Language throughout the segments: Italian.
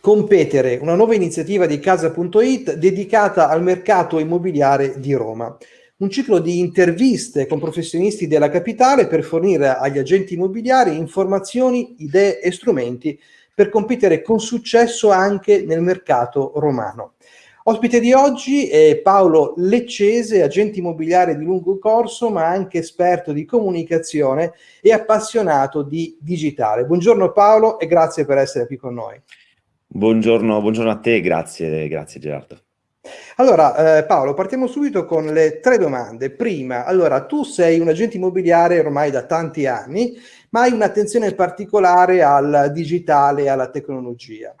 Competere, una nuova iniziativa di Casa.it dedicata al mercato immobiliare di Roma. Un ciclo di interviste con professionisti della capitale per fornire agli agenti immobiliari informazioni, idee e strumenti per competere con successo anche nel mercato romano. Ospite di oggi è Paolo Leccese, agente immobiliare di lungo corso, ma anche esperto di comunicazione e appassionato di digitale. Buongiorno Paolo e grazie per essere qui con noi. Buongiorno, buongiorno a te, grazie, grazie Gerardo. Allora, eh, Paolo, partiamo subito con le tre domande. Prima, allora, tu sei un agente immobiliare ormai da tanti anni, ma hai un'attenzione particolare al digitale e alla tecnologia.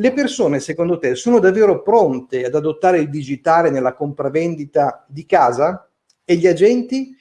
Le persone, secondo te, sono davvero pronte ad adottare il digitale nella compravendita di casa? E gli agenti?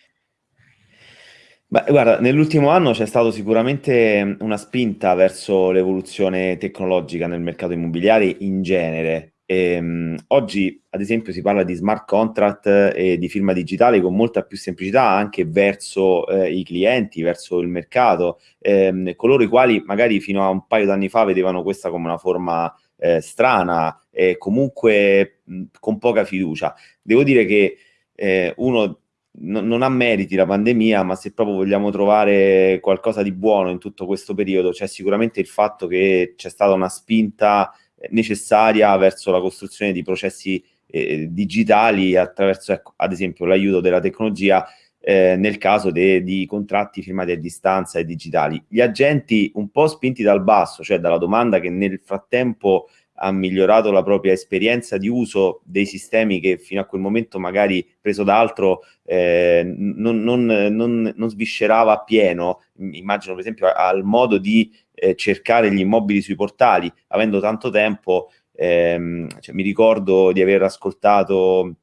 Beh, guarda, nell'ultimo anno c'è stato sicuramente una spinta verso l'evoluzione tecnologica nel mercato immobiliare in genere. E, um, oggi, ad esempio, si parla di smart contract e di firma digitale con molta più semplicità anche verso eh, i clienti, verso il mercato, ehm, coloro i quali magari fino a un paio d'anni fa vedevano questa come una forma eh, strana e comunque mh, con poca fiducia. Devo dire che eh, uno no, non ha meriti la pandemia, ma se proprio vogliamo trovare qualcosa di buono in tutto questo periodo, c'è sicuramente il fatto che c'è stata una spinta eh, necessaria verso la costruzione di processi eh, digitali attraverso, ecco, ad esempio, l'aiuto della tecnologia eh, nel caso di contratti firmati a distanza e digitali. Gli agenti un po' spinti dal basso, cioè dalla domanda che nel frattempo ha migliorato la propria esperienza di uso dei sistemi che fino a quel momento magari preso da altro eh, non, non, non, non, sviscerava appieno, immagino per esempio al modo di eh, cercare gli immobili sui portali, avendo tanto tempo, ehm, cioè, mi ricordo di aver ascoltato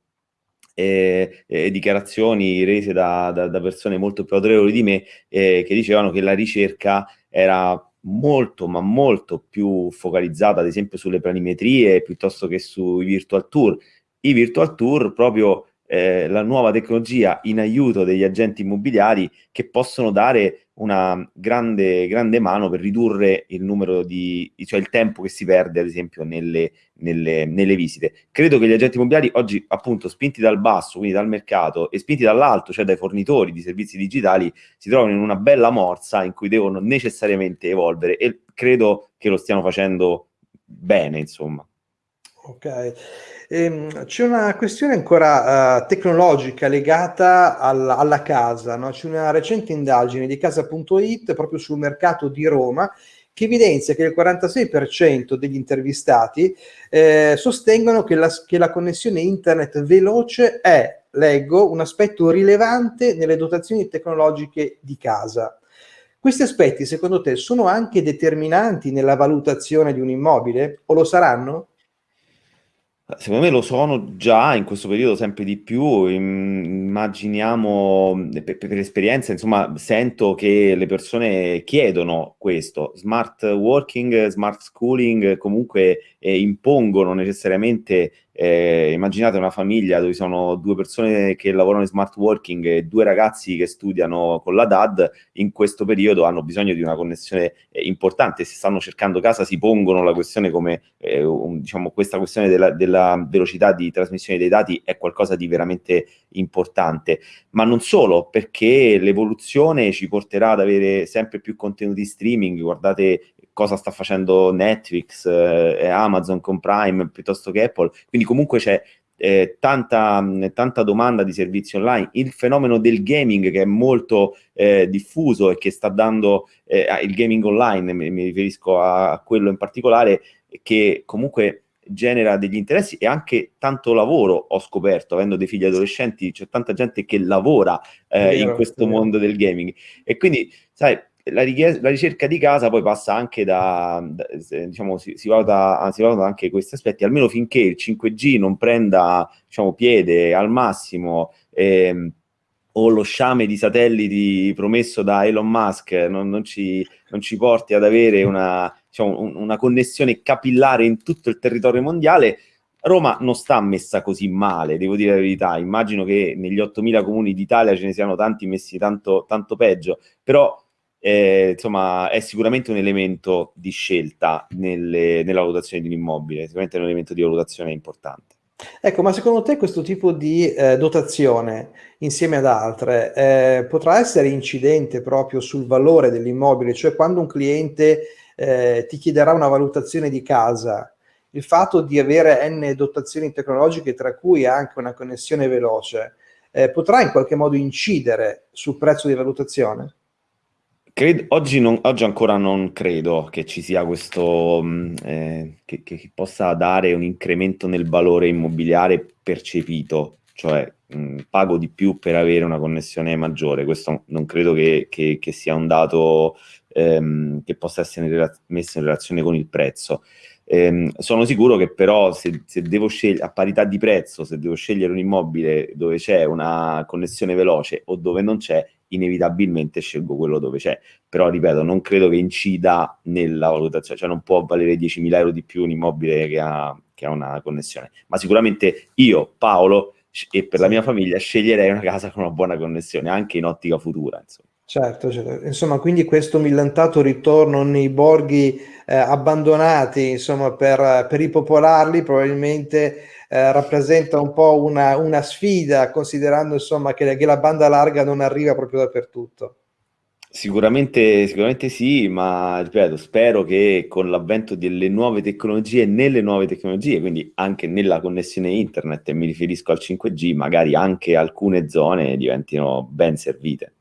eh, eh, dichiarazioni rese da, da, da, persone molto più autorevoli di me eh, che dicevano che la ricerca era molto ma molto più focalizzata ad esempio sulle planimetrie piuttosto che sui virtual tour. I virtual tour proprio eh, la nuova tecnologia in aiuto degli agenti immobiliari che possono dare una grande, grande mano per ridurre il numero di, cioè il tempo che si perde ad esempio nelle, nelle, nelle visite. Credo che gli agenti immobiliari oggi appunto spinti dal basso, quindi dal mercato e spinti dall'alto, cioè dai fornitori di servizi digitali, si trovano in una bella morsa in cui devono necessariamente evolvere e credo che lo stiano facendo bene insomma. Ok. Ehm, c'è una questione ancora uh, tecnologica legata al, alla casa, no? C'è una recente indagine di casa.it proprio sul mercato di Roma che evidenzia che il 46% degli intervistati eh, sostengono che la, che la connessione internet veloce è, leggo, un aspetto rilevante nelle dotazioni tecnologiche di casa. Questi aspetti, secondo te, sono anche determinanti nella valutazione di un immobile o lo saranno? Secondo me lo sono già in questo periodo sempre di più, immaginiamo per, per esperienza, insomma, sento che le persone chiedono questo, smart working, smart schooling, comunque eh, impongono necessariamente eh, immaginate una famiglia dove sono due persone che lavorano in smart working e due ragazzi che studiano con la DAD, in questo periodo hanno bisogno di una connessione eh, importante, se stanno cercando casa si pongono la questione come, eh, un, diciamo, questa questione della, della velocità di trasmissione dei dati è qualcosa di veramente importante, ma non solo, perché l'evoluzione ci porterà ad avere sempre più contenuti streaming, guardate cosa sta facendo Netflix eh, Amazon con Prime piuttosto che Apple, quindi comunque c'è eh, tanta, tanta, domanda di servizi online, il fenomeno del gaming che è molto eh, diffuso e che sta dando eh, il gaming online, mi, mi riferisco a, quello in particolare, che comunque genera degli interessi e anche tanto lavoro ho scoperto, avendo dei figli adolescenti, c'è tanta gente che lavora eh, vero, in questo mondo del gaming. E quindi, sai, la, la, ricerca di casa poi passa anche da, da diciamo, si, si, valuta, si valuta anche questi aspetti, almeno finché il 5G non prenda, diciamo, piede al massimo, ehm, o lo sciame di satelliti promesso da Elon Musk non, non, ci, non ci, porti ad avere una, diciamo, un, una connessione capillare in tutto il territorio mondiale, Roma non sta messa così male, devo dire la verità, immagino che negli 8.000 comuni d'Italia ce ne siano tanti messi tanto, tanto peggio, però eh, insomma è sicuramente un elemento di scelta nelle, nella valutazione di un immobile, sicuramente è un elemento di valutazione importante. Ecco, ma secondo te questo tipo di eh, dotazione, insieme ad altre, eh, potrà essere incidente proprio sul valore dell'immobile? Cioè quando un cliente eh, ti chiederà una valutazione di casa, il fatto di avere n dotazioni tecnologiche, tra cui anche una connessione veloce, eh, potrà in qualche modo incidere sul prezzo di valutazione? Credo, oggi, non, oggi, ancora non credo che ci sia questo, mm, eh, che, che, possa dare un incremento nel valore immobiliare percepito, cioè mh, mm, pago di più per avere una connessione maggiore. Questo non credo che, che, che sia un dato ehm, che possa essere messo in relazione con il prezzo. Ehm, sono sicuro che però se, se, devo scegliere a parità di prezzo, se devo scegliere un immobile dove c'è una connessione veloce o dove non c'è, inevitabilmente scelgo quello dove c'è. Però ripeto, non credo che incida nella valutazione, cioè non può valere 10.000 euro di più un immobile che ha, che ha una connessione. Ma sicuramente io, Paolo, e per la mia famiglia sceglierei una casa con una buona connessione, anche in ottica futura. Insomma. Certo, certo, insomma, quindi questo millantato ritorno nei borghi eh, abbandonati, insomma, per, per ripopolarli probabilmente eh, rappresenta un po' una, una sfida, considerando insomma che, che, la banda larga non arriva proprio dappertutto. Sicuramente, sicuramente sì, ma ripeto, spero che con l'avvento delle nuove tecnologie, nelle nuove tecnologie, quindi anche nella connessione internet, e mi riferisco al 5G, magari anche alcune zone diventino ben servite.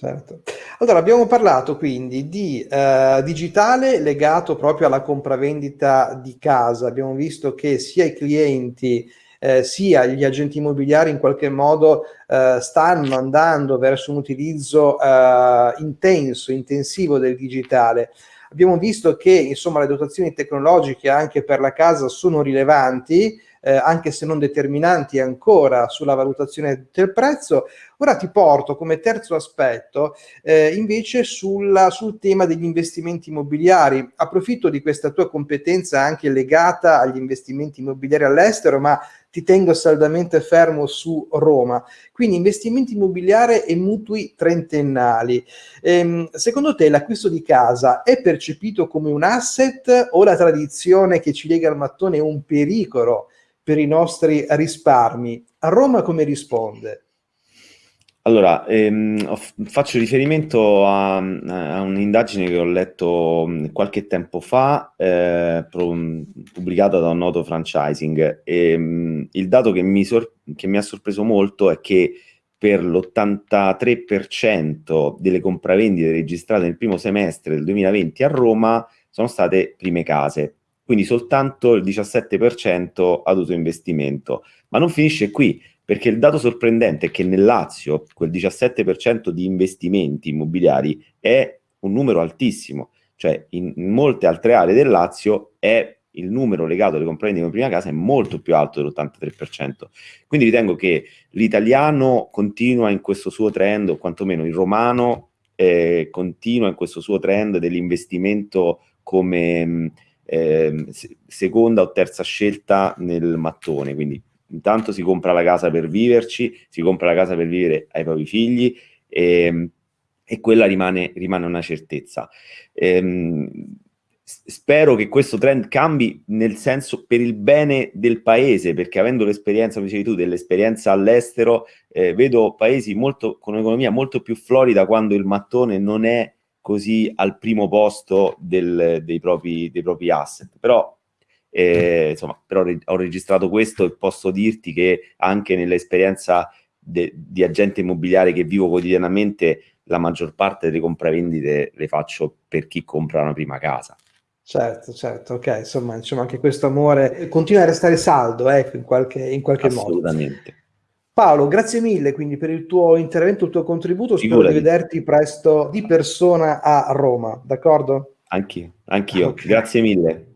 Certo. Allora, abbiamo parlato quindi di eh, digitale legato proprio alla compravendita di casa. Abbiamo visto che sia i clienti eh, sia gli agenti immobiliari in qualche modo eh, stanno andando verso un utilizzo eh, intenso, intensivo del digitale. Abbiamo visto che insomma le dotazioni tecnologiche anche per la casa sono rilevanti, eh, anche se non determinanti ancora sulla valutazione del prezzo. Ora ti porto come terzo aspetto eh, invece sulla, sul tema degli investimenti immobiliari. Approfitto di questa tua competenza anche legata agli investimenti immobiliari all'estero, ma ti tengo saldamente fermo su Roma. Quindi investimenti immobiliari e mutui trentennali. Ehm, secondo te l'acquisto di casa è percepito come un asset o la tradizione che ci lega al mattone è un pericolo per i nostri risparmi. A Roma come risponde? Allora, ehm, faccio riferimento a, a un'indagine che ho letto qualche tempo fa, eh, pubblicata da un noto franchising. E, il dato che mi, che mi ha sorpreso molto è che per l'83% delle compravendite registrate nel primo semestre del 2020 a Roma sono state prime case quindi soltanto il 17% ad uso investimento. Ma non finisce qui, perché il dato sorprendente è che nel Lazio quel 17% di investimenti immobiliari è un numero altissimo, cioè in, molte altre aree del Lazio è il numero legato alle compravendite in prima casa è molto più alto dell'83%. Quindi ritengo che l'italiano continua in questo suo trend, o quantomeno il romano eh, continua in questo suo trend dell'investimento come eh, seconda o terza scelta nel mattone, quindi intanto si compra la casa per viverci, si compra la casa per vivere ai propri figli e, ehm, e quella rimane, rimane, una certezza. Ehm, spero che questo trend cambi nel senso per il bene del paese, perché avendo l'esperienza, come dicevi tu, dell'esperienza all'estero, eh, vedo paesi molto, con un'economia molto più florida quando il mattone non è così al primo posto del, dei, propri, dei, propri, asset. Però, eh, insomma, però ho registrato questo e posso dirti che anche nell'esperienza di agente immobiliare che vivo quotidianamente, la maggior parte delle compravendite le faccio per chi compra una prima casa. Certo, certo, ok, insomma, insomma anche questo amore continua a restare saldo, ecco, in qualche, in qualche Assolutamente. modo. Assolutamente. Paolo, grazie mille quindi per il tuo intervento, il tuo contributo. Spero Figurati. di vederti presto di persona a Roma, d'accordo? Anch'io, anch'io. Okay. Grazie mille.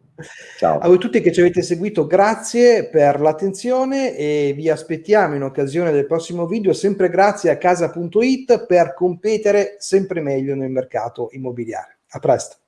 Ciao. A voi tutti che ci avete seguito, grazie per l'attenzione e vi aspettiamo in occasione del prossimo video, sempre grazie a casa.it per competere sempre meglio nel mercato immobiliare. A presto.